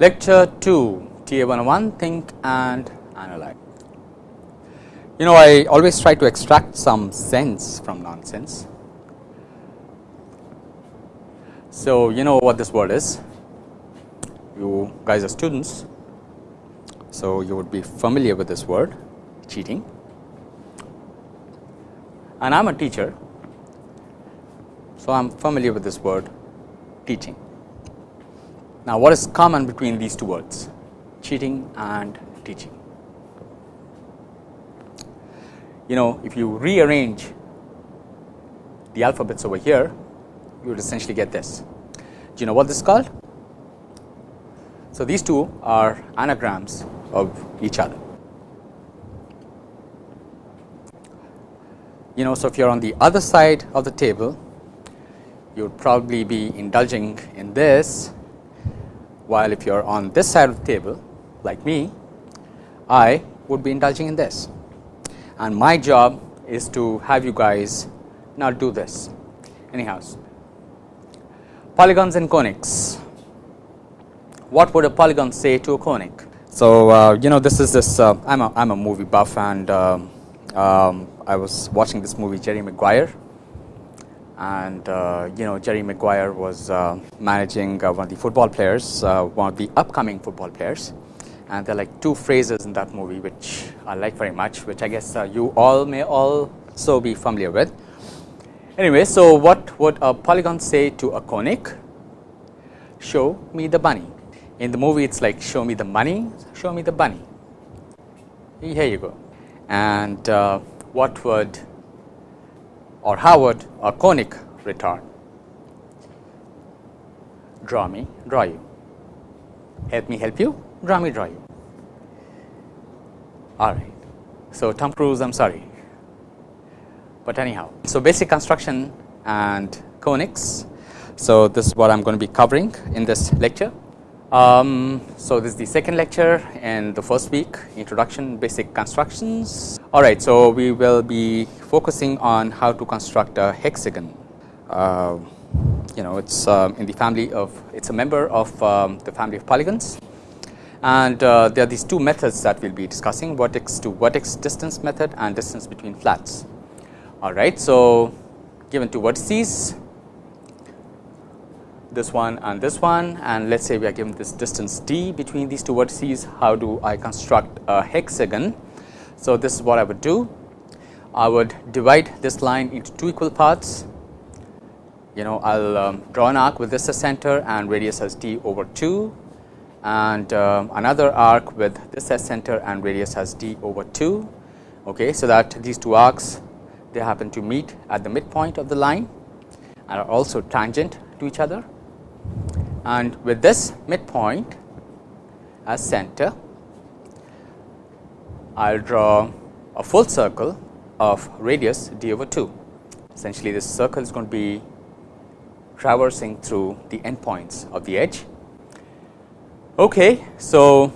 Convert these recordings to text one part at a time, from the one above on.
Lecture 2 TA 101 Think and Analyze. You know I always try to extract some sense from nonsense. So, you know what this word is, you guys are students. So, you would be familiar with this word cheating and I am a teacher. So, I am familiar with this word teaching. Now, what is common between these two words cheating and teaching? You know if you rearrange the alphabets over here you would essentially get this. Do you know what this is called? So, these two are anagrams of each other. You know, so if you are on the other side of the table, you would probably be indulging in this while if you are on this side of the table like me, I would be indulging in this and my job is to have you guys not do this anyhow. Polygons and conics, what would a polygon say to a conic? So, uh, you know this is this uh, I am a, I'm a movie buff and uh, um, I was watching this movie Jerry Maguire and uh, you know Jerry Maguire was uh, managing uh, one of the football players, one of the upcoming football players and there are like two phrases in that movie which I like very much which I guess you all may also be familiar with. Anyway, so what would a polygon say to a conic? Show me the bunny. In the movie it's like show me the money, show me the bunny. Here you go. And uh, what would or Howard a conic return? Draw me, draw you. Help me help you, draw me, draw you. All right. So, Tom Cruise, I am sorry. But anyhow, so basic construction and conics. So, this is what I am going to be covering in this lecture. Um, so, this is the second lecture and the first week introduction basic constructions. Alright, so we will be focusing on how to construct a hexagon. Uh, you know it is uh, in the family of it is a member of um, the family of polygons and uh, there are these two methods that we will be discussing vertex to vertex distance method and distance between flats. Alright, so given two vertices this one and this one. And let us say we are given this distance d between these two vertices how do I construct a hexagon. So, this is what I would do. I would divide this line into two equal parts. You know I will um, draw an arc with this as center and radius as d over 2 and uh, another arc with this as center and radius as d over 2 okay so that these two arcs they happen to meet at the midpoint of the line and are also tangent to each other and with this midpoint as center I will draw a full circle of radius d over 2 essentially this circle is going to be traversing through the endpoints of the edge. Okay, so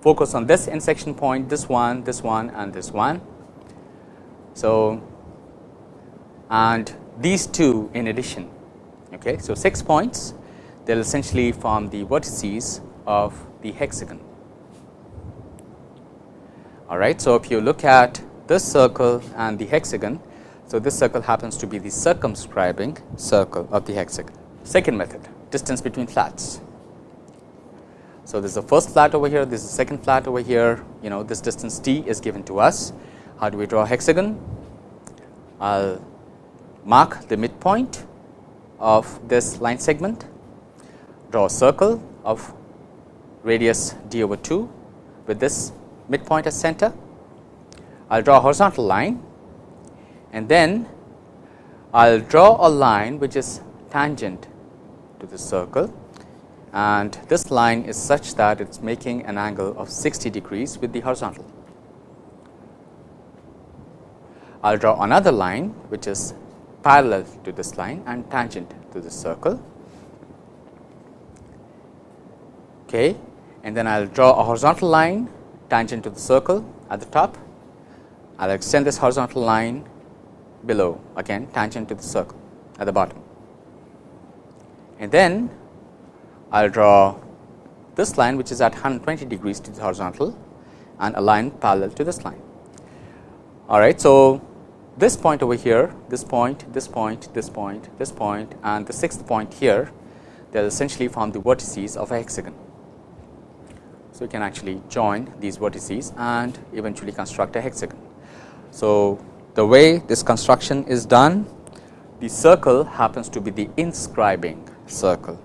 focus on this intersection point this one this one and this one. So, and these two in addition okay. So, 6 points they will essentially form the vertices of the hexagon. All right. So, if you look at this circle and the hexagon. So, this circle happens to be the circumscribing circle of the hexagon. Second method distance between flats. So, this is the first flat over here, this is the second flat over here, you know this distance d is given to us. How do we draw a hexagon? I will mark the midpoint of this line segment, draw a circle of radius d over 2 with this midpoint as center. I will draw a horizontal line and then I will draw a line which is tangent to the circle and this line is such that it is making an angle of 60 degrees with the horizontal. I will draw another line which is parallel to this line and tangent to the circle. Okay. And then I will draw a horizontal line tangent to the circle at the top. I will extend this horizontal line below again tangent to the circle at the bottom. And then I will draw this line which is at 120 degrees to the horizontal and a line parallel to this line. All right. So, this point over here, this point, this point, this point, this point and the sixth point here they will essentially form the vertices of a hexagon. So, you can actually join these vertices and eventually construct a hexagon. So, the way this construction is done, the circle happens to be the inscribing circle,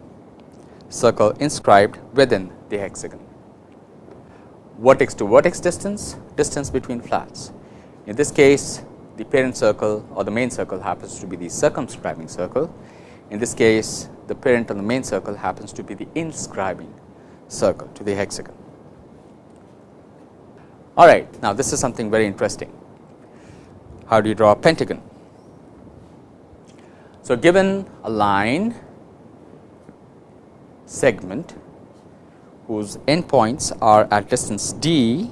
circle inscribed within the hexagon. Vertex to vertex distance, distance between flats. In this case, the parent circle or the main circle happens to be the circumscribing circle. In this case, the parent on the main circle happens to be the inscribing circle to the hexagon. All right, now this is something very interesting. How do you draw a pentagon? So, given a line segment whose endpoints are at distance d,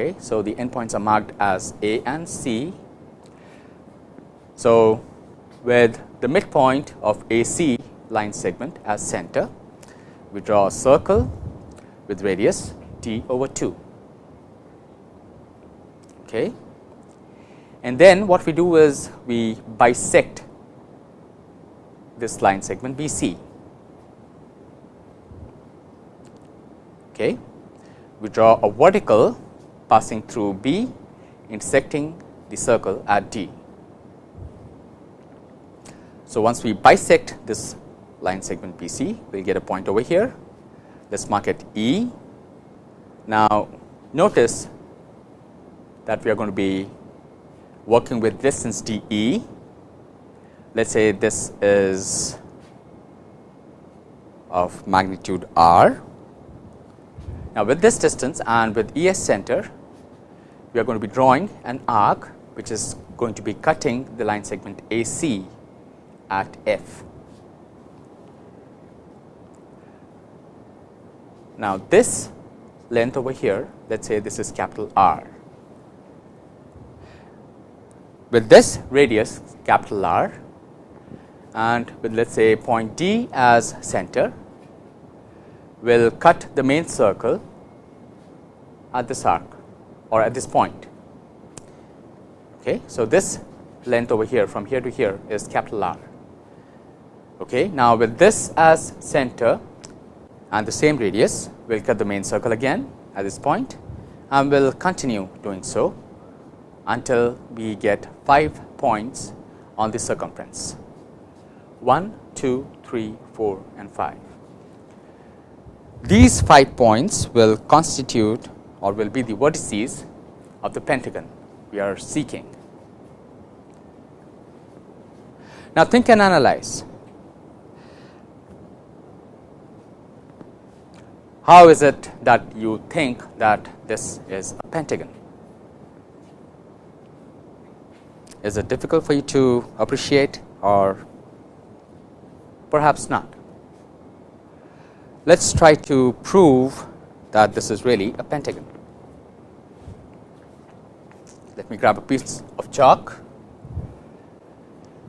okay, so the endpoints are marked as A and C. So, with the midpoint of AC line segment as center, we draw a circle with radius t over 2. Okay. And then what we do is we bisect this line segment BC. Okay. We draw a vertical passing through B intersecting the circle at D. So, once we bisect this line segment BC, we will get a point over here let us mark it E. Now, notice that we are going to be working with distance d e. Let us say this is of magnitude r. Now, with this distance and with E s center, we are going to be drawing an arc which is going to be cutting the line segment A C at F. Now, this length over here, let us say this is capital R. With this radius capital R and with let us say point D as center, we will cut the main circle at this arc or at this point. Okay. So, this length over here from here to here is capital R. Okay. Now, with this as center and the same radius, we will cut the main circle again at this point and we will continue doing so until we get 5 points on the circumference 1, 2, 3, 4 and 5. These 5 points will constitute or will be the vertices of the pentagon we are seeking. Now, think and analyze How is it that you think that this is a pentagon? Is it difficult for you to appreciate or perhaps not? Let us try to prove that this is really a pentagon. Let me grab a piece of chalk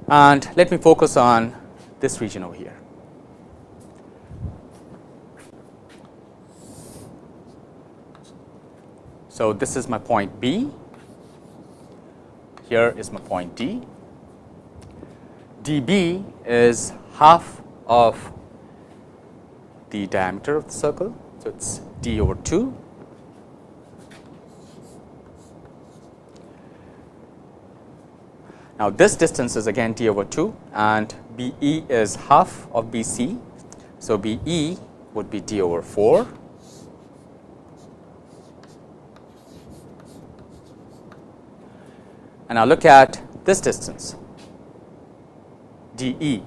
and let me focus on this region over here. So, this is my point B, here is my point D. dB is half of the diameter of the circle. So, it is d over 2. Now, this distance is again d over 2 and BE is half of BC. So, BE would be d over 4 and now look at this distance d e.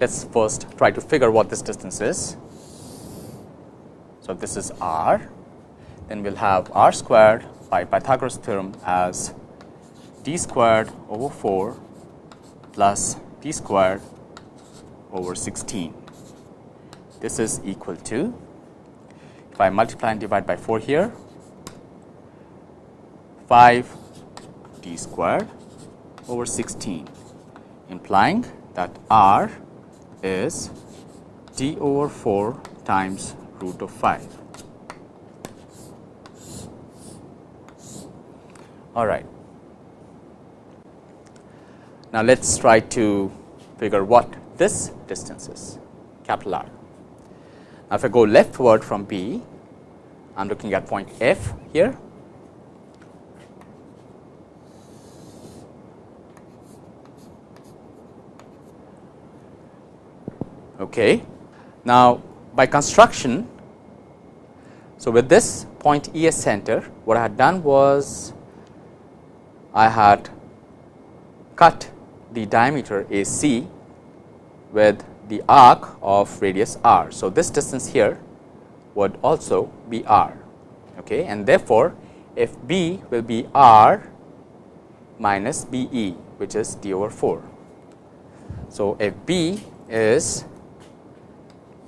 Let us first try to figure what this distance is. So, this is r, then we will have r squared by Pythagoras theorem as d squared over 4 plus d squared over 16. This is equal to, if I multiply and divide by 4 here, 5 d squared over 16 implying that r is d over 4 times root of 5. All right. Now, let us try to figure what this distance is capital R. Now, if I go leftward from B, I am looking at point F here. Okay. Now, by construction, so with this point E as center, what I had done was I had cut the diameter AC with the arc of radius r. So, this distance here would also be r okay, and therefore, if B will be r minus B e which is d over 4. So, if B is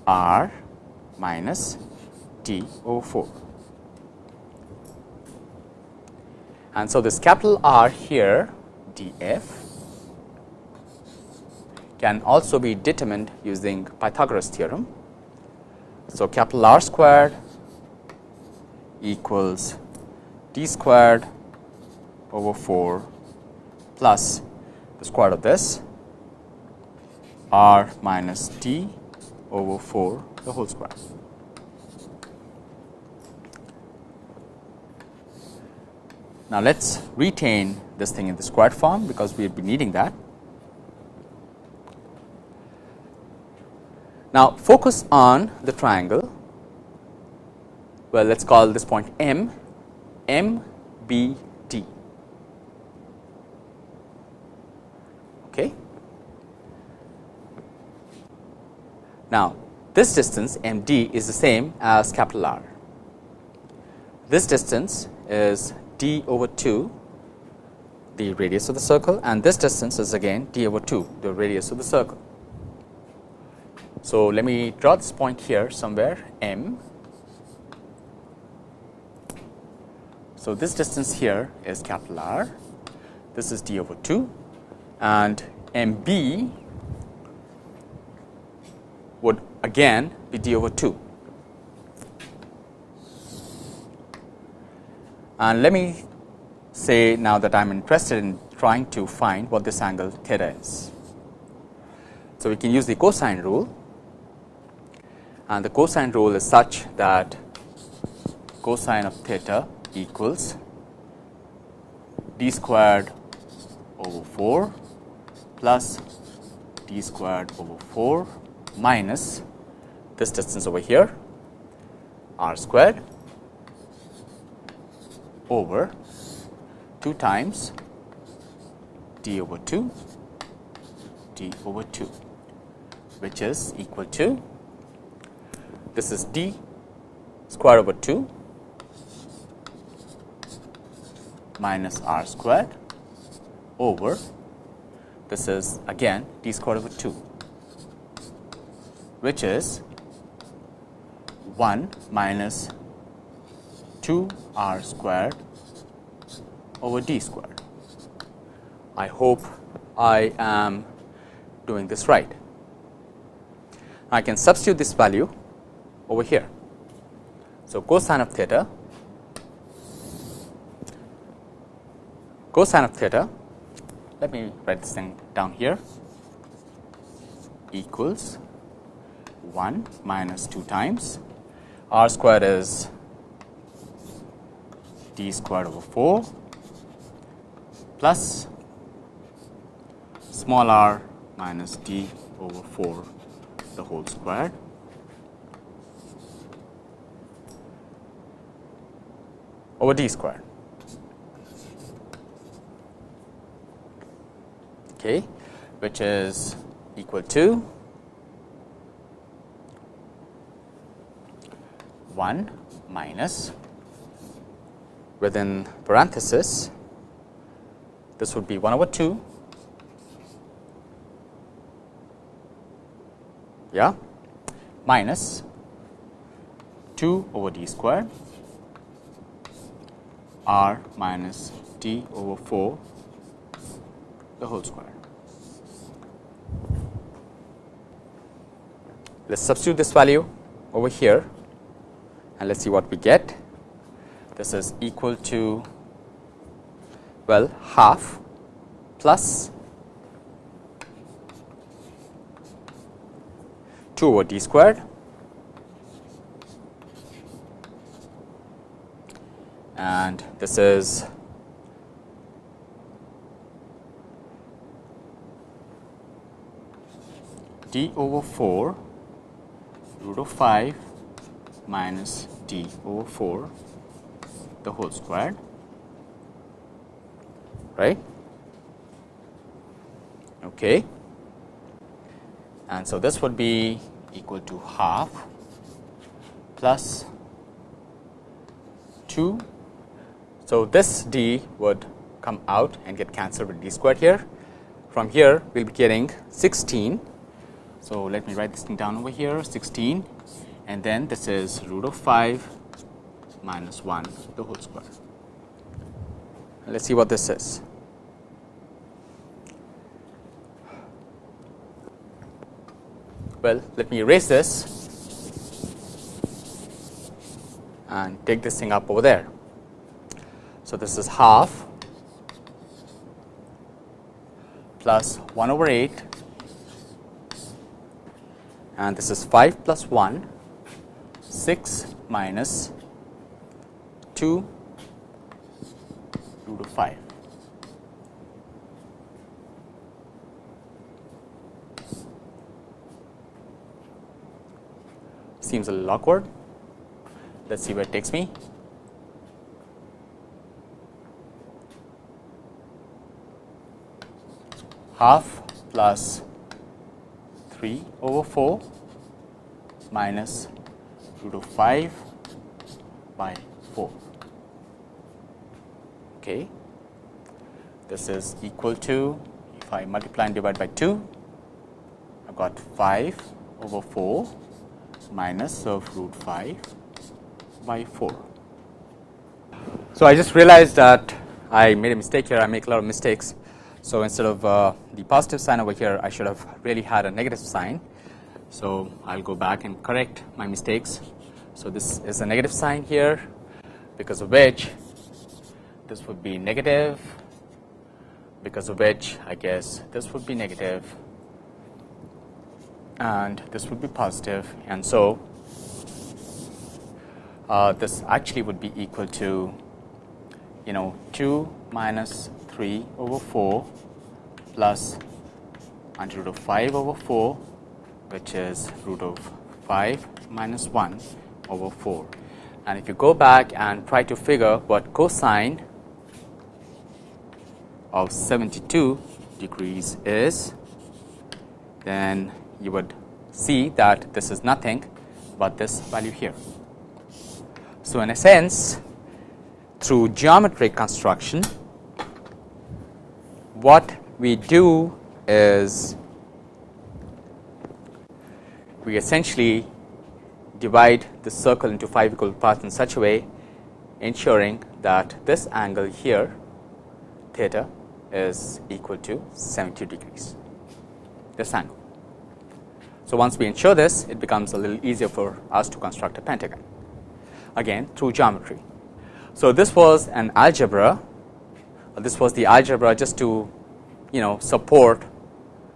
r minus d over 4. And so, this capital R here d f can also be determined using Pythagoras theorem. So, capital R squared equals d squared over 4 plus the square of this r minus t over 4 the whole square. Now, let us retain this thing in the squared form because we will be needing that. Now, focus on the triangle. Well, let us call this point M, M B D. Okay. Now, this distance M D is the same as capital R. This distance is d over 2 the radius of the circle and this distance is again d over 2 the radius of the circle. So, let me draw this point here somewhere m. So, this distance here is capital R, this is d over 2 and m b would again be d over 2. And let me say now that I am interested in trying to find what this angle theta is. So, we can use the cosine rule and the cosine rule is such that cosine of theta equals d squared over 4 plus d squared over 4 minus this distance over here r squared over 2 times d over 2 d over 2 which is equal to this is d square over 2 minus r squared over this is again d squared over 2 which is 1 minus 2 r squared over d squared. I hope I am doing this right. I can substitute this value over here. So, cosine of theta cosine of theta let me write this thing down here equals 1 minus 2 times r squared is d squared over 4 plus small r minus d over 4 the whole squared over d squared. Okay, which is equal to 1 minus within parenthesis this would be 1 over 2 yeah. Minus 2 over d squared. R minus d over 4 the whole square. Let us substitute this value over here and let us see what we get. This is equal to well half plus 2 over d squared and this is d over 4 root of 5 minus d over 4 the whole squared right okay and so this would be equal to half plus 2. So, this d would come out and get cancelled with d squared here. From here we will be getting 16. So, let me write this thing down over here 16 and then this is root of 5 minus 1 the whole square. Let us see what this is. Well, let me erase this and take this thing up over there. So, this is half plus 1 over 8 and this is 5 plus 1 6 minus 2 root of 5. seems a little awkward. Let us see where it takes me. Half plus 3 over 4 minus root of 5 by 4. Okay. This is equal to if I multiply and divide by 2, I got 5 over 4 minus of root 5 by 4. So, I just realized that I made a mistake here, I make a lot of mistakes. So, instead of uh, the positive sign over here, I should have really had a negative sign. So, I will go back and correct my mistakes. So, this is a negative sign here. Because of which this would be negative. Because of which I guess this would be negative. And this would be positive. And so uh, this actually would be equal to you know 2 minus 3 over 4 plus under root of 5 over 4 which is root of 5 minus 1 over 4 and if you go back and try to figure what cosine of 72 degrees is then you would see that this is nothing but this value here. So, in a sense through geometric construction what we do is we essentially divide the circle into 5 equal parts in such a way ensuring that this angle here theta is equal to 70 degrees this angle. So, once we ensure this it becomes a little easier for us to construct a pentagon again through geometry. So, this was an algebra uh, this was the algebra just to you know support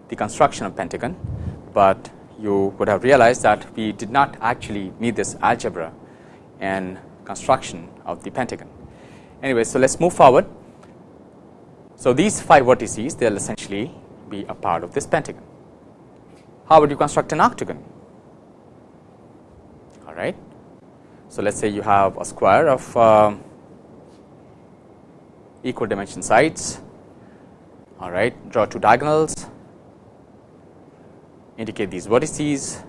the construction of pentagon, but you would have realized that we did not actually need this algebra and construction of the pentagon. Anyway, so let us move forward. So, these 5 vertices they will essentially be a part of this pentagon. How would you construct an octagon? All right. So, let us say you have a square of uh, equal dimension sides. All right. Draw two diagonals, indicate these vertices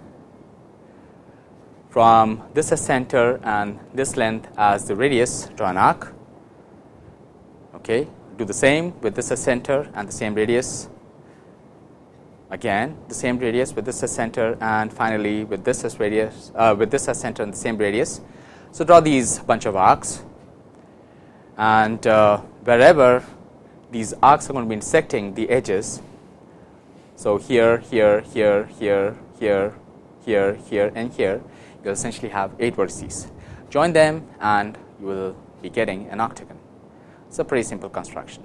from this as center and this length as the radius draw an arc. Okay. Do the same with this as center and the same radius again the same radius with this as center and finally with this as radius uh, with this as center and the same radius. So, draw these bunch of arcs and uh, wherever these arcs are going to be intersecting the edges. So, here, here, here, here, here, here, here and here, you will essentially have 8 vertices. Join them and you will be getting an octagon. It is a pretty simple construction.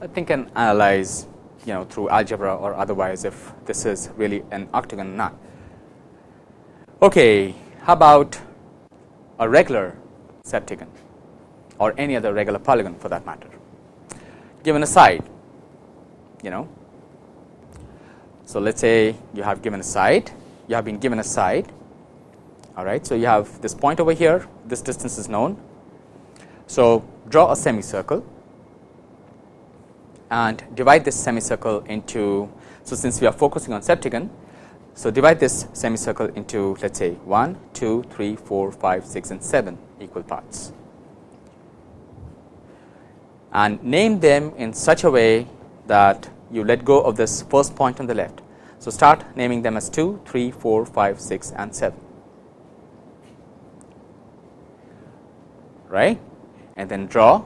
I think can analyze you know through algebra or otherwise if this is really an octagon or not. Okay, how about a regular septagon or any other regular polygon for that matter given a side you know. So, let us say you have given a side you have been given a side all right. So, you have this point over here this distance is known. So, draw a semicircle and divide this semicircle into. So, since we are focusing on septagon so, divide this semicircle into let us say 1, 2, 3, 4, 5, 6 and 7 equal parts and name them in such a way that you let go of this first point on the left. So, start naming them as 2, 3, 4, 5, 6 and 7 right? And then draw.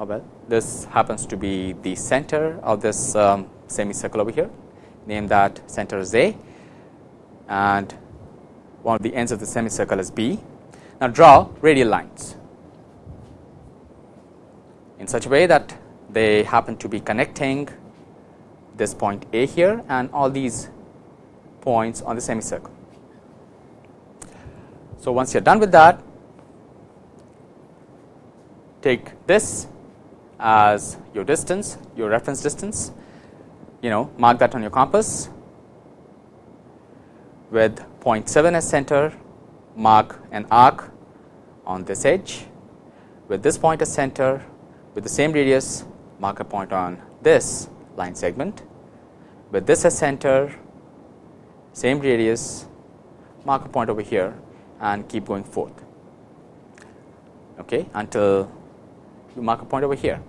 Oh well this happens to be the center of this um, semicircle over here. Name that center as A. And one of the ends of the semicircle as B. Now, draw radial lines in such a way that they happen to be connecting this point A here and all these points on the semicircle. So, once you are done with that take this as your distance your reference distance. You know mark that on your compass. With 0.7 as center mark an arc on this edge. With this point as center with the same radius mark a point on this line segment with this as center same radius mark a point over here and keep going forth okay until you mark a point over here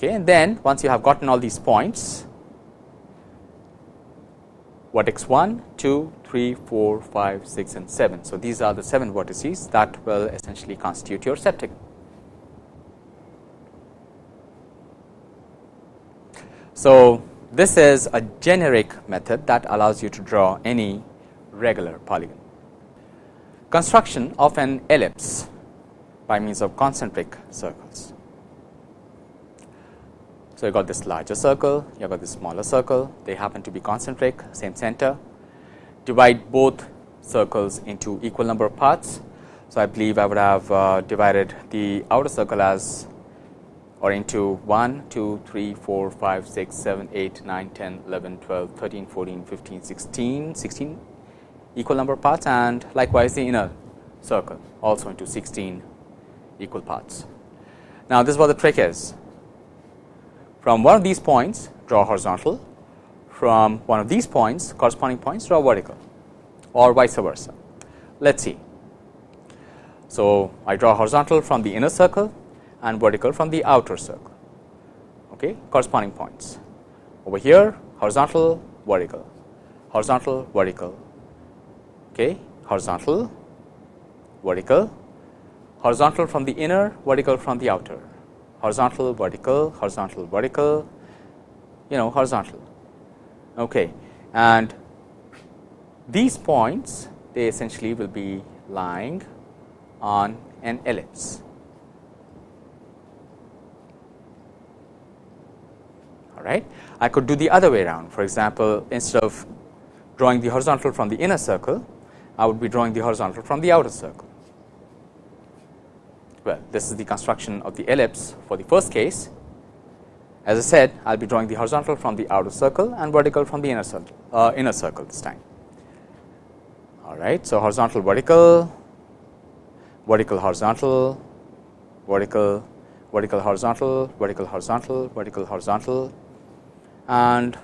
Okay, and then once you have gotten all these points, vertex 1, 2, 3, 4, 5, 6 and 7. So, these are the 7 vertices that will essentially constitute your septic. So, this is a generic method that allows you to draw any regular polygon. Construction of an ellipse by means of concentric circles. So, you got this larger circle, you have got this smaller circle, they happen to be concentric, same center. Divide both circles into equal number of parts. So, I believe I would have uh, divided the outer circle as or into 1, 2, 3, 4, 5, 6, 7, 8, 9, 10, 11, 12, 13, 14, 15, 16, 16 equal number of parts and likewise the inner circle also into 16 equal parts. Now, this is what the trick is from one of these points draw horizontal, from one of these points corresponding points draw vertical or vice versa. Let us see. So, I draw horizontal from the inner circle and vertical from the outer circle okay, corresponding points. Over here horizontal vertical, horizontal vertical, okay, horizontal vertical, horizontal from the inner, vertical from the outer horizontal, vertical, horizontal, vertical, you know horizontal. Okay. And these points they essentially will be lying on an ellipse. All right. I could do the other way around. For example, instead of drawing the horizontal from the inner circle, I would be drawing the horizontal from the outer circle well this is the construction of the ellipse for the first case as I said I will be drawing the horizontal from the outer circle and vertical from the inner circle uh, inner circle this time all right so horizontal vertical vertical horizontal vertical vertical horizontal vertical horizontal vertical horizontal and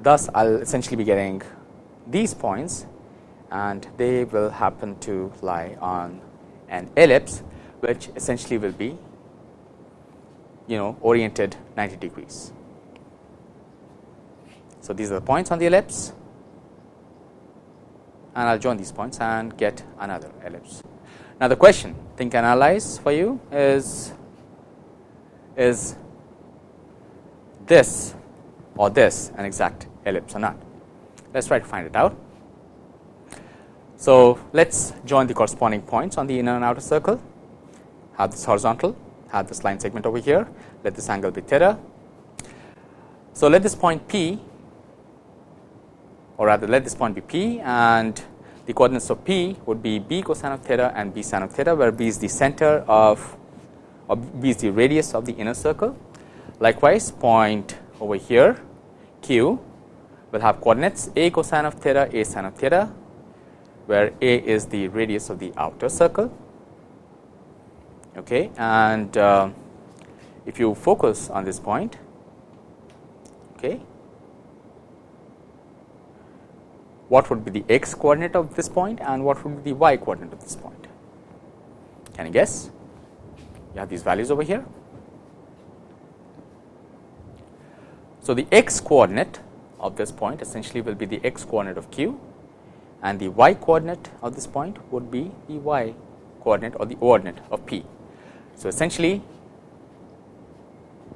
thus I'll essentially be getting these points and they will happen to lie on an ellipse which essentially will be you know oriented 90 degrees. So, these are the points on the ellipse and I will join these points and get another ellipse. Now, the question think analyze for you is is this or this an exact ellipse or not. Let us try to find it out. So, let us join the corresponding points on the inner and outer circle, have this horizontal, have this line segment over here, let this angle be theta. So, let this point P or rather let this point be P and the coordinates of P would be B cosine of theta and B sine of theta, where B is the center of or B is the radius of the inner circle. Likewise, point over here Q will have coordinates A cosine of theta, A sine of theta, where A is the radius of the outer circle. Okay, and uh, if you focus on this point, okay, what would be the x coordinate of this point and what would be the y coordinate of this point? Can you guess? You have these values over here. So, the x coordinate of this point essentially will be the x coordinate of q and the y coordinate of this point would be the y coordinate or the ordinate of p. So, essentially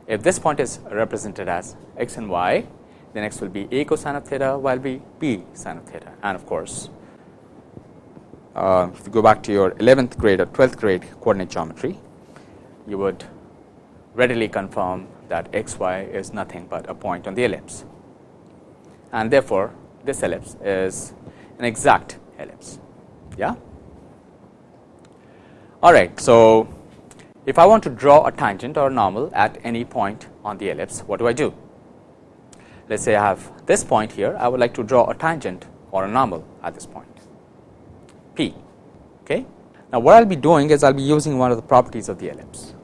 if this point is represented as x and y then x will be a cosine of theta while be b sine of theta and of course, uh, if you go back to your 11th grade or 12th grade coordinate geometry, you would readily confirm that x y is nothing but a point on the ellipse and therefore, this ellipse is an exact ellipse. Yeah. All right. So, if I want to draw a tangent or a normal at any point on the ellipse, what do I do? let us say I have this point here, I would like to draw a tangent or a normal at this point P. Okay. Now, what I will be doing is I will be using one of the properties of the ellipse.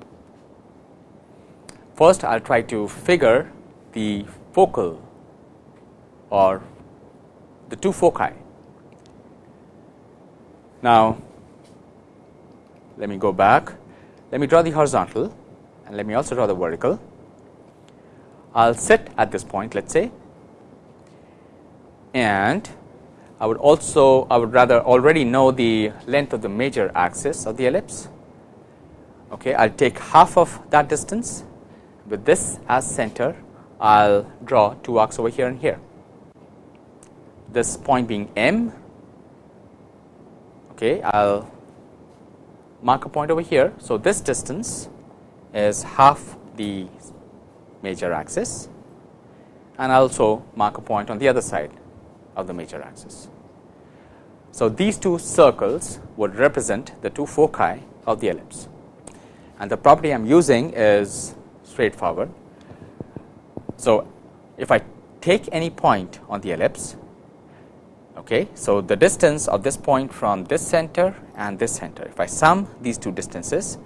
First, I will try to figure the focal or the two foci. Now, let me go back, let me draw the horizontal and let me also draw the vertical. I will sit at this point let us say and I would also I would rather already know the length of the major axis of the ellipse. Okay, I will take half of that distance with this as center I will draw two arcs over here and here. This point being M, okay, I will mark a point over here. So, this distance is half the major axis and I also mark a point on the other side of the major axis. So, these two circles would represent the two foci of the ellipse and the property I am using is straightforward. So, if I take any point on the ellipse, okay, so the distance of this point from this center and this center, if I sum these two distances,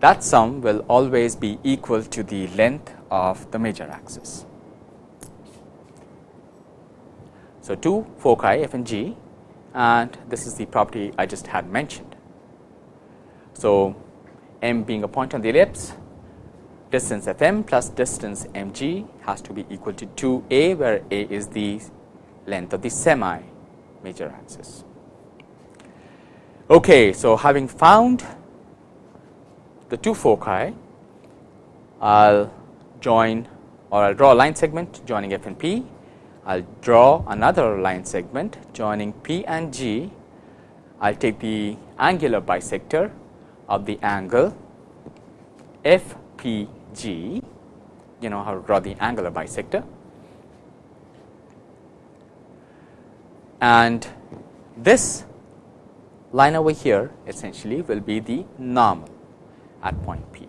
that sum will always be equal to the length of the major axis. So, two foci f and g and this is the property I just had mentioned. So, m being a point on the ellipse distance f m plus distance m g has to be equal to 2 a where a is the length of the semi major axis. Okay, so having found the two foci, I will join or I will draw a line segment joining F and P. I will draw another line segment joining P and G. I will take the angular bisector of the angle F P G, you know how to draw the angular bisector. And this line over here essentially will be the normal at point P.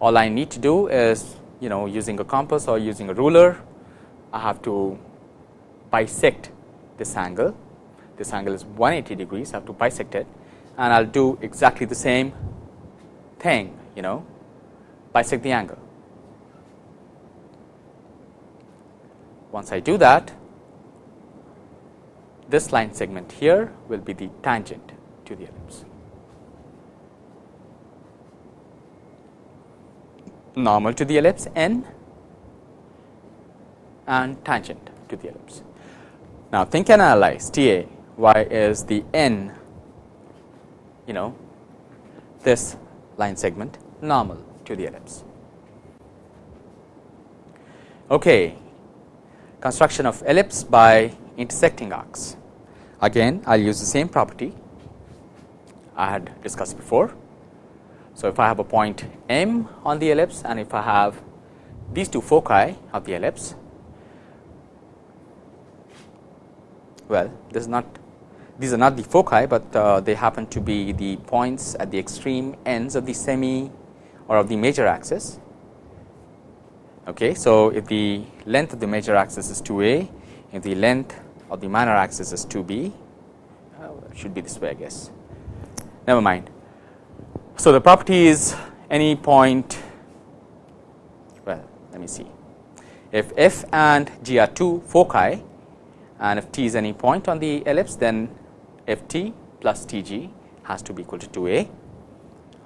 All I need to do is you know using a compass or using a ruler, I have to bisect this angle. This angle is 180 degrees, I have to bisect it and I will do exactly the same thing you know bisect the angle. Once I do that, this line segment here will be the tangent to the ellipse. normal to the ellipse n and tangent to the ellipse. Now, think and analyze T A y is the n you know this line segment normal to the ellipse. Okay. construction of ellipse by intersecting arcs. Again I will use the same property I had discussed before. So, if I have a point M on the ellipse and if I have these two foci of the ellipse, well this is not these are not the foci, but uh, they happen to be the points at the extreme ends of the semi or of the major axis. Okay. So, if the length of the major axis is 2 a, if the length of the minor axis is 2 b, uh, should be this way I guess, never mind. So, the property is any point, well let me see, if f and g are two foci and if t is any point on the ellipse then f t plus t g has to be equal to 2 a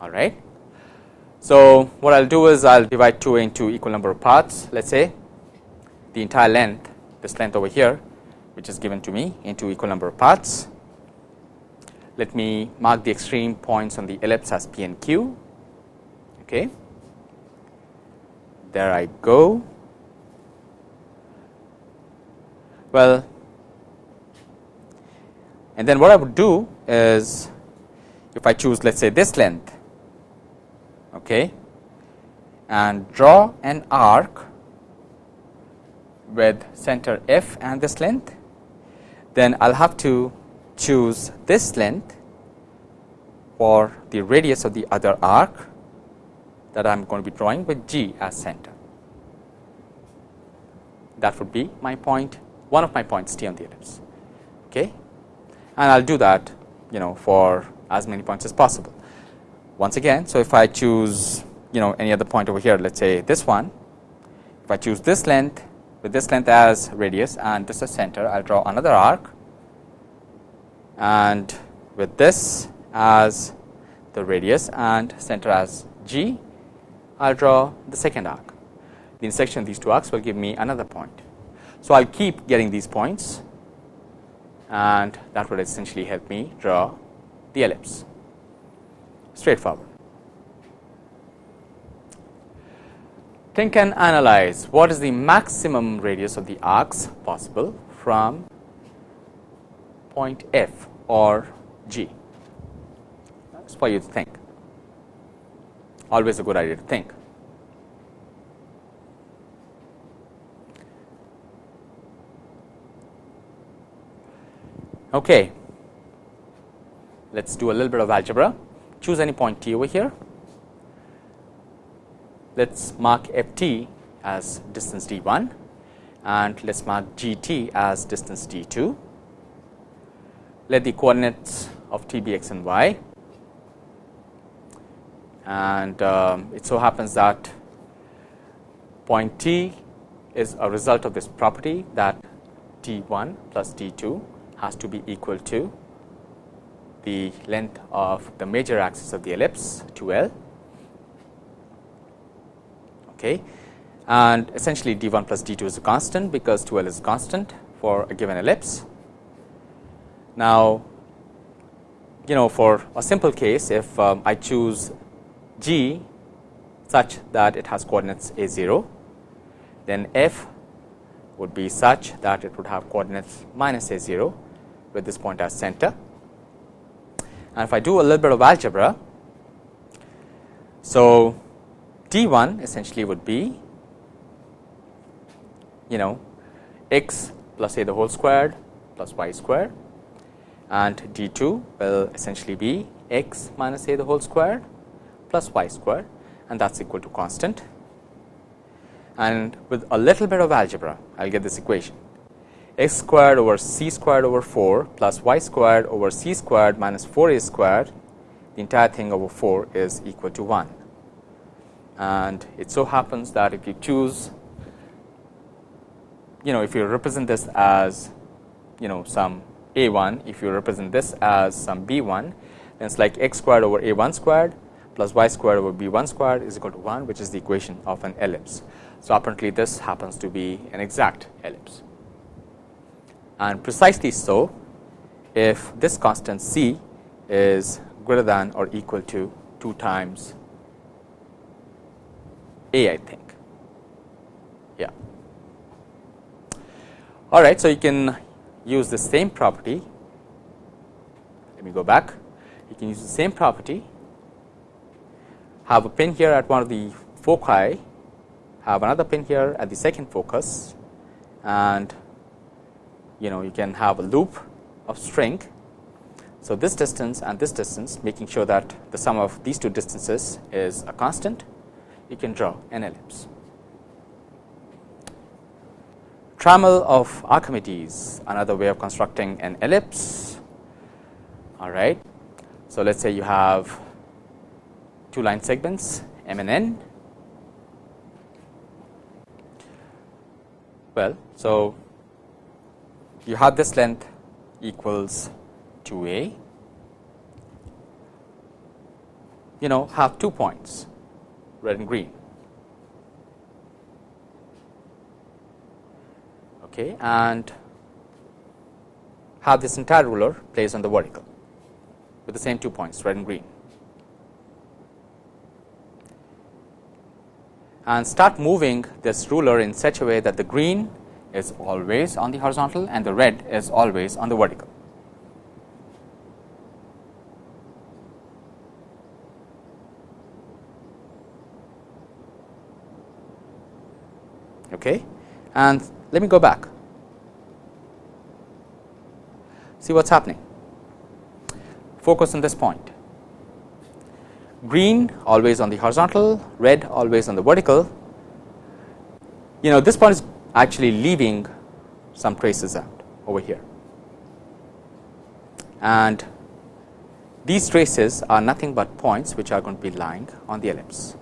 all right. So, what I will do is I will divide 2 a into equal number of parts let us say the entire length this length over here which is given to me into equal number of parts. Let me mark the extreme points on the ellipse as p and q okay. There I go. Well, and then what I would do is if I choose let us say this length okay, and draw an arc with center f and this length, then I will have to choose this length for the radius of the other arc that I am going to be drawing with g as center. That would be my point one of my points t on the ellipse. Okay and I will do that you know for as many points as possible. Once again, so if I choose you know any other point over here, let us say this one, if I choose this length with this length as radius and this as center, I will draw another arc and with this as the radius and center as g, I will draw the second arc. The intersection of these two arcs will give me another point. So, I will keep getting these points and that would essentially help me draw the ellipse straightforward. Think and analyze what is the maximum radius of the arcs possible from point F or G. That is for you to think. Always a good idea to think. Okay. Let us do a little bit of algebra. Choose any point t over here. Let us mark f t as distance d 1 and let us mark g t as distance d 2. Let the coordinates of t be x and y and um, it so happens that point t is a result of this property that d 1 plus d 2 has to be equal to the length of the major axis of the ellipse 2 L okay. and essentially d 1 plus d 2 is a constant because 2 L is constant for a given ellipse. Now, you know for a simple case if um, I choose g such that it has coordinates a 0 then f would be such that it would have coordinates minus a 0 with this point as center. And if I do a little bit of algebra, so d 1 essentially would be you know x plus a the whole squared plus y squared. And d 2 will essentially be x minus a the whole squared plus y squared. And that is equal to constant. And with a little bit of algebra, I will get this equation x squared over c squared over 4 plus y squared over c squared minus 4 a squared the entire thing over 4 is equal to 1. And it so happens that if you choose you know if you represent this as you know some a 1 if you represent this as some b 1 then it is like x squared over a 1 squared plus y squared over b 1 squared is equal to 1 which is the equation of an ellipse. So, apparently this happens to be an exact ellipse and precisely so if this constant c is greater than or equal to 2 times a I think. Yeah. All right, so you can use the same property. Let me go back. You can use the same property. Have a pin here at one of the foci, have another pin here at the second focus, and you know you can have a loop of string. So, this distance and this distance making sure that the sum of these two distances is a constant, you can draw an ellipse. Trammel of Archimedes another way of constructing an ellipse. All right. So, let us say you have two line segments m and n. Well, so you have this length equals 2a, you know have two points red and green. Okay, and have this entire ruler placed on the vertical with the same two points red and green. And start moving this ruler in such a way that the green is always on the horizontal and the red is always on the vertical. Okay. And let me go back, see what is happening. Focus on this point, green always on the horizontal, red always on the vertical. You know this point is actually leaving some traces out over here. And these traces are nothing but points which are going to be lying on the ellipse.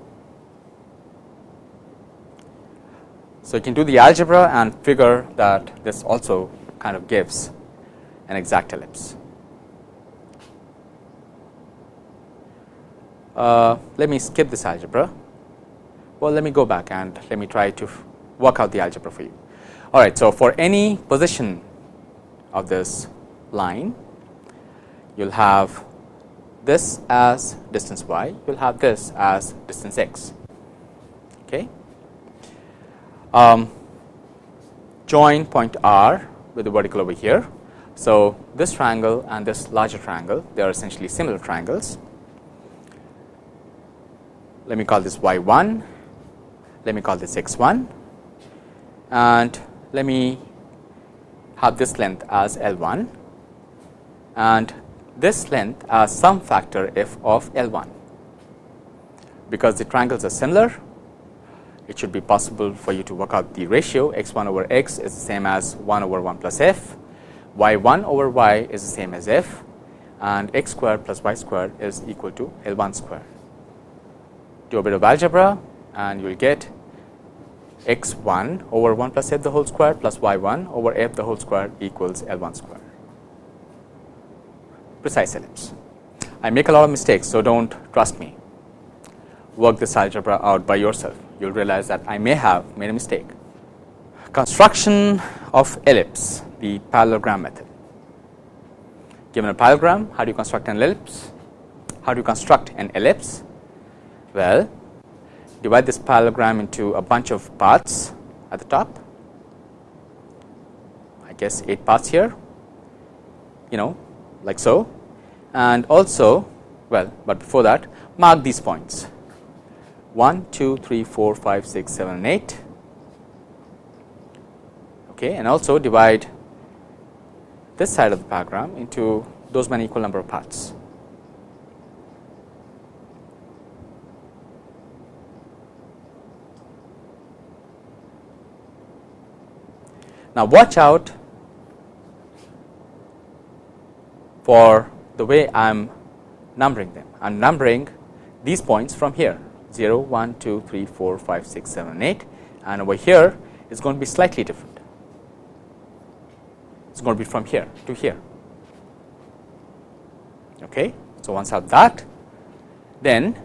So, you can do the algebra and figure that this also kind of gives an exact ellipse. Uh, let me skip this algebra. Well, let me go back and let me try to work out the algebra for you. All right. So, for any position of this line, you will have this as distance y, you will have this as distance x. Okay. Um, join point R with the vertical over here. So, this triangle and this larger triangle they are essentially similar triangles. Let me call this y 1, let me call this x 1 and let me have this length as L 1 and this length as some factor f of L 1. Because the triangles are similar, it should be possible for you to work out the ratio x 1 over x is the same as 1 over 1 plus f, y 1 over y is the same as f and x square plus y square is equal to L 1 square. Do a bit of algebra and you will get x 1 over 1 plus f the whole square plus y 1 over f the whole square equals L 1 square precise ellipse. I make a lot of mistakes. So, do not trust me work this algebra out by yourself you will realize that I may have made a mistake. Construction of ellipse the parallelogram method. Given a parallelogram how do you construct an ellipse? How do you construct an ellipse? Well, divide this parallelogram into a bunch of parts at the top. I guess 8 parts here, you know like so and also well, but before that mark these points 1, 2, 3, 4, 5, 6, 7 and 8 okay, and also divide this side of the parallelogram into those many equal number of parts. Now, watch out for the way I am numbering them. I am numbering these points from here 0, 1, 2, 3, 4, 5, 6, 7, 8 and over here is going to be slightly different. It is going to be from here to here. Okay. So, once I have that then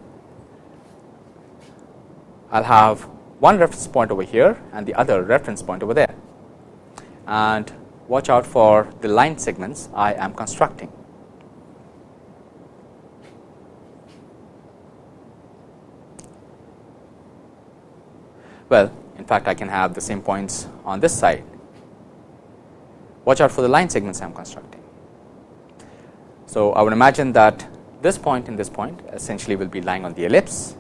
I will have one reference point over here and the other reference point over there and watch out for the line segments I am constructing. Well, in fact, I can have the same points on this side watch out for the line segments I am constructing. So, I would imagine that this point and this point essentially will be lying on the ellipse.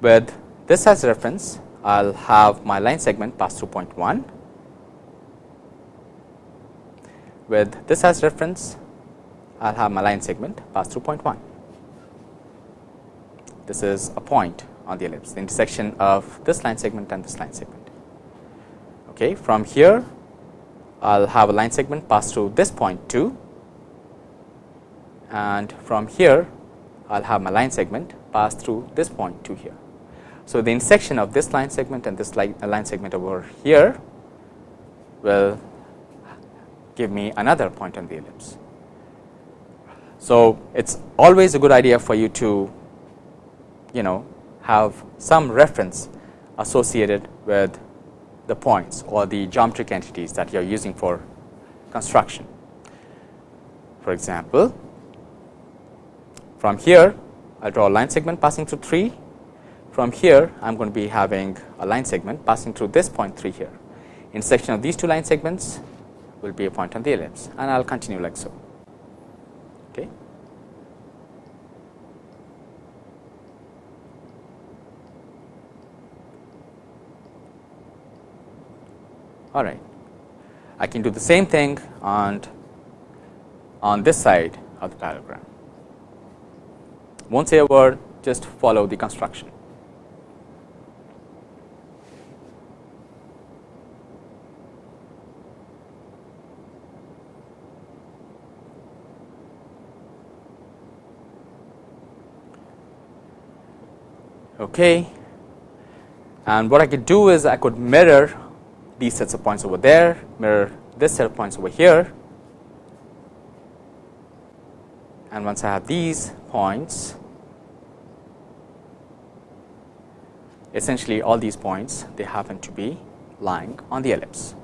With this as reference, I will have my line segment pass through point 1. With this as reference, I will have my line segment pass through point 1. This is a point on the ellipse, the intersection of this line segment and this line segment. Okay, from here, I will have a line segment pass through this point 2 and from here I will have my line segment pass through this point 2 here. So, the intersection of this line segment and this line, line segment over here will give me another point on the ellipse. So, it is always a good idea for you to you know have some reference associated with the points or the geometric entities that you are using for construction. For example, from here I will draw a line segment passing through 3 from here I am going to be having a line segment passing through this point 3 here. Intersection of these two line segments will be a point on the ellipse and I will continue like so. Okay. All right. I can do the same thing on on this side of the parallelogram. Won't say a word, just follow the construction. Okay. And what I could do is I could mirror these sets of points over there, mirror this set of points over here. And once I have these points, essentially all these points they happen to be lying on the ellipse.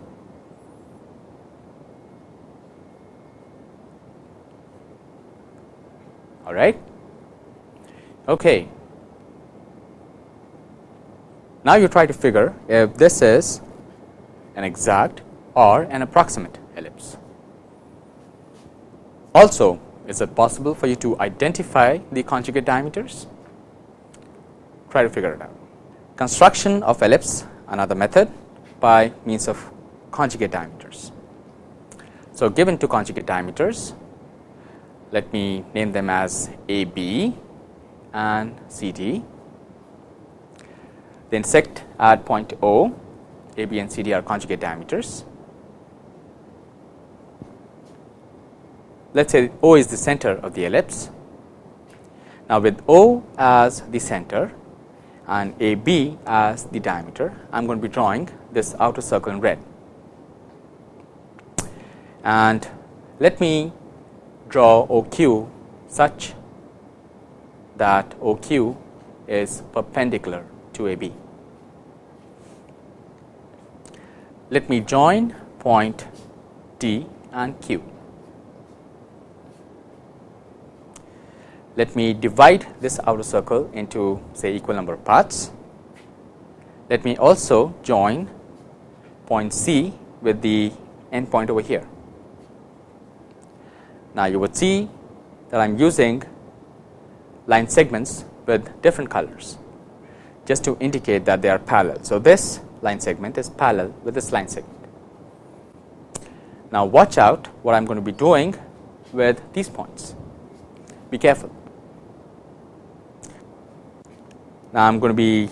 All right. Okay. Now you try to figure if this is an exact or an approximate ellipse. Also, is it possible for you to identify the conjugate diameters? Try to figure it out. Construction of ellipse another method by means of conjugate diameters. So, given two conjugate diameters, let me name them as AB and CD. They intersect at point O a, B and C, D are conjugate diameters. Let us say O is the center of the ellipse. Now, with O as the center and A B as the diameter, I am going to be drawing this outer circle in red. And let me draw OQ such that OQ is perpendicular to AB. Let me join point D and Q. Let me divide this outer circle into say equal number of parts. Let me also join point C with the end point over here. Now, you would see that I am using line segments with different colors just to indicate that they are parallel. So, this line segment is parallel with this line segment. Now, watch out what I am going to be doing with these points, be careful. Now, I am going to be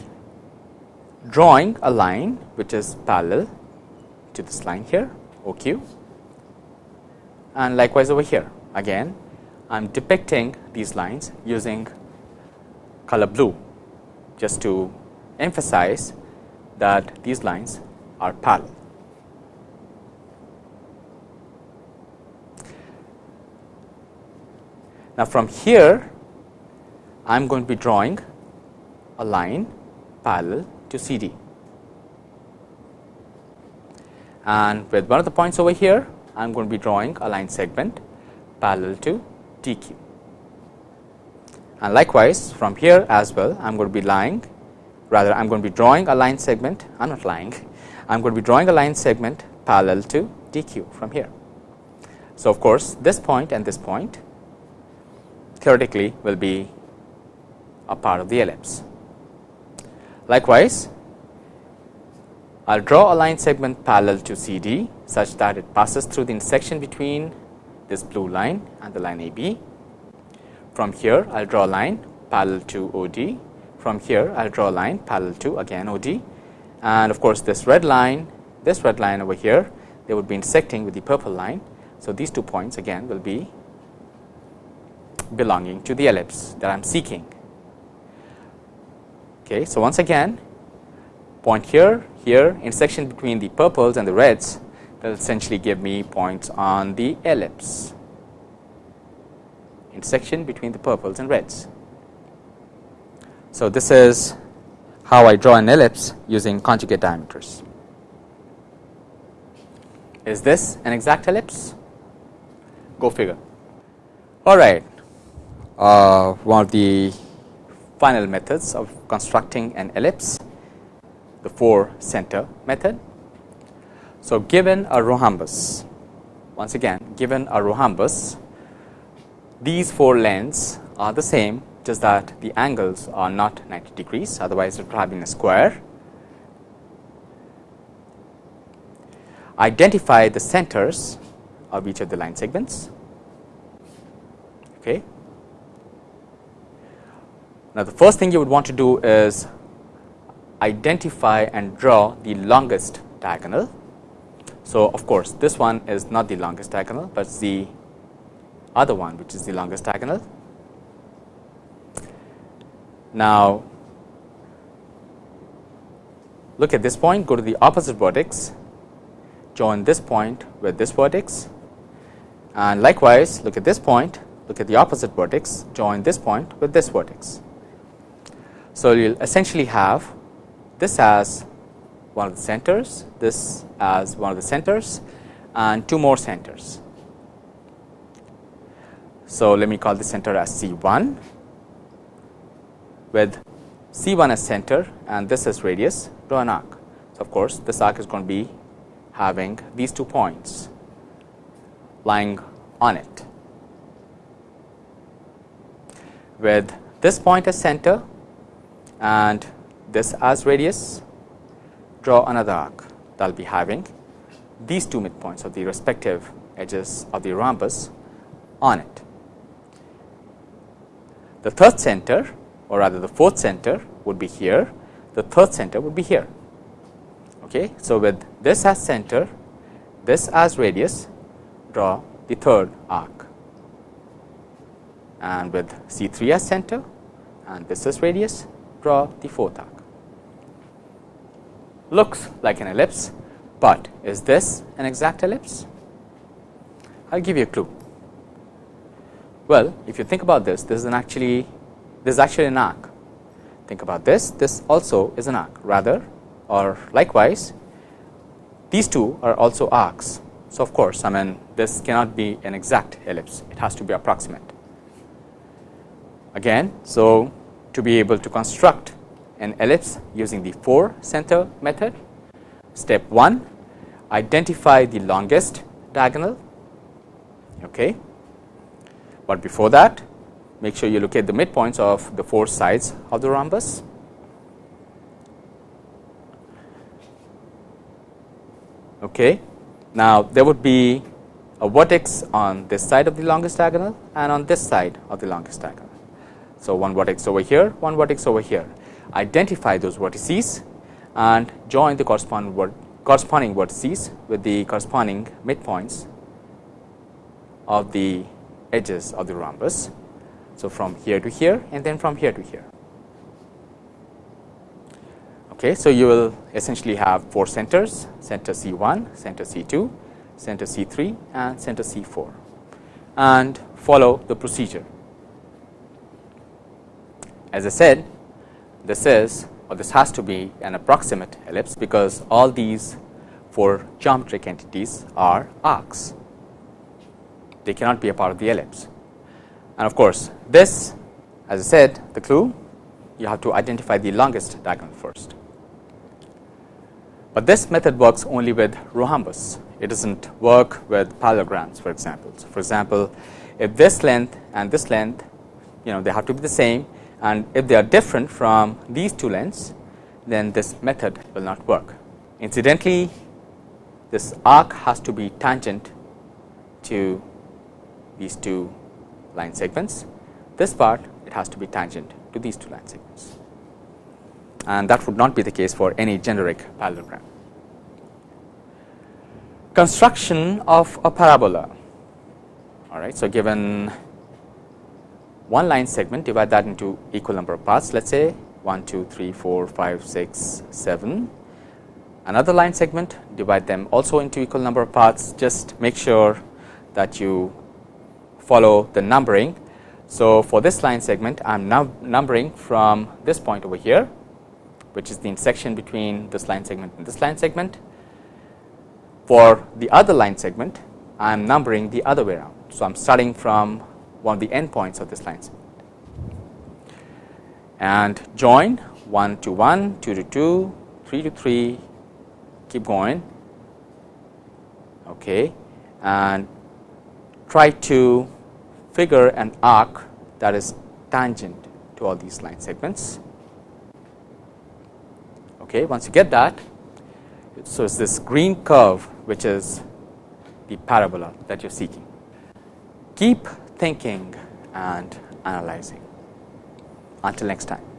drawing a line which is parallel to this line here OQ and likewise over here again I am depicting these lines using color blue just to emphasize that these lines are parallel. Now, from here I am going to be drawing a line parallel to C D and with one of the points over here I am going to be drawing a line segment parallel to D Q and likewise from here as well I am going to be lying rather I am going to be drawing a line segment I am not lying I am going to be drawing a line segment parallel to dq from here. So, of course, this point and this point theoretically will be a part of the ellipse. Likewise, I will draw a line segment parallel to CD such that it passes through the intersection between this blue line and the line AB. From here, I will draw a line parallel to OD. From here, I will draw a line parallel to again OD and of course, this red line, this red line over here, they would be intersecting with the purple line. So, these two points again will be belonging to the ellipse that I am seeking. Okay, so, once again point here, here intersection between the purples and the reds that will essentially give me points on the ellipse intersection between the purples and reds. So, this is how I draw an ellipse using conjugate diameters. Is this an exact ellipse? Go figure. All right. Uh, one of the final methods of constructing an ellipse, the four center method. So, given a rhombus, once again given a rhombus, these four lengths are the same just that the angles are not 90 degrees otherwise it would have been a square. Identify the centers of each of the line segments. Okay. Now, the first thing you would want to do is identify and draw the longest diagonal. So, of course, this one is not the longest diagonal, but the other one which is the longest diagonal. Now, look at this point, go to the opposite vertex, join this point with this vertex and likewise look at this point, look at the opposite vertex, join this point with this vertex. So, you will essentially have this as one of the centers, this as one of the centers and two more centers. So, let me call the center as C 1 with C 1 as center and this as radius draw an arc. So, of course, this arc is going to be having these two points lying on it. With this point as center and this as radius, draw another arc that will be having these two midpoints of the respective edges of the rhombus on it. The third center or rather the fourth center would be here, the third center would be here. Okay. So, with this as center, this as radius, draw the third arc and with C 3 as center and this as radius, draw the fourth arc. Looks like an ellipse, but is this an exact ellipse? I will give you a clue. Well, if you think about this, this is an actually this is actually an arc. Think about this, this also is an arc rather or likewise these two are also arcs. So, of course, I mean this cannot be an exact ellipse, it has to be approximate. Again, so to be able to construct an ellipse using the 4 center method, step 1 identify the longest diagonal, okay. but before that make sure you look at the midpoints of the four sides of the rhombus. Okay. Now, there would be a vertex on this side of the longest diagonal and on this side of the longest diagonal. So, one vertex over here, one vertex over here. Identify those vertices and join the corresponding, corresponding vertices with the corresponding midpoints of the edges of the rhombus. So, from here to here and then from here to here. Okay, so, you will essentially have four centers center C 1, center C 2, center C 3 and center C 4 and follow the procedure. As I said this is or this has to be an approximate ellipse because all these four geometric entities are arcs. They cannot be a part of the ellipse and of course, this as I said the clue you have to identify the longest diagonal first. but this method works only with rhombus. It does not work with parallelograms for example. So, for example, if this length and this length you know they have to be the same and if they are different from these two lengths then this method will not work. Incidentally, this arc has to be tangent to these two line segments. This part it has to be tangent to these two line segments and that would not be the case for any generic parallelogram. Construction of a parabola. All right. So, given one line segment divide that into equal number of parts let us say 1, 2, 3, 4, 5, 6, 7. Another line segment divide them also into equal number of parts just make sure that you follow the numbering. So, for this line segment I am now numbering from this point over here which is the intersection between this line segment and this line segment. For the other line segment I am numbering the other way around. So, I am starting from one of the endpoints of this line segment and join 1 to 1, 2 to 2, 3 to 3, keep going okay, and try to figure an arc that is tangent to all these line segments. Okay, once you get that, so it's this green curve which is the parabola that you're seeking. Keep thinking and analyzing. Until next time.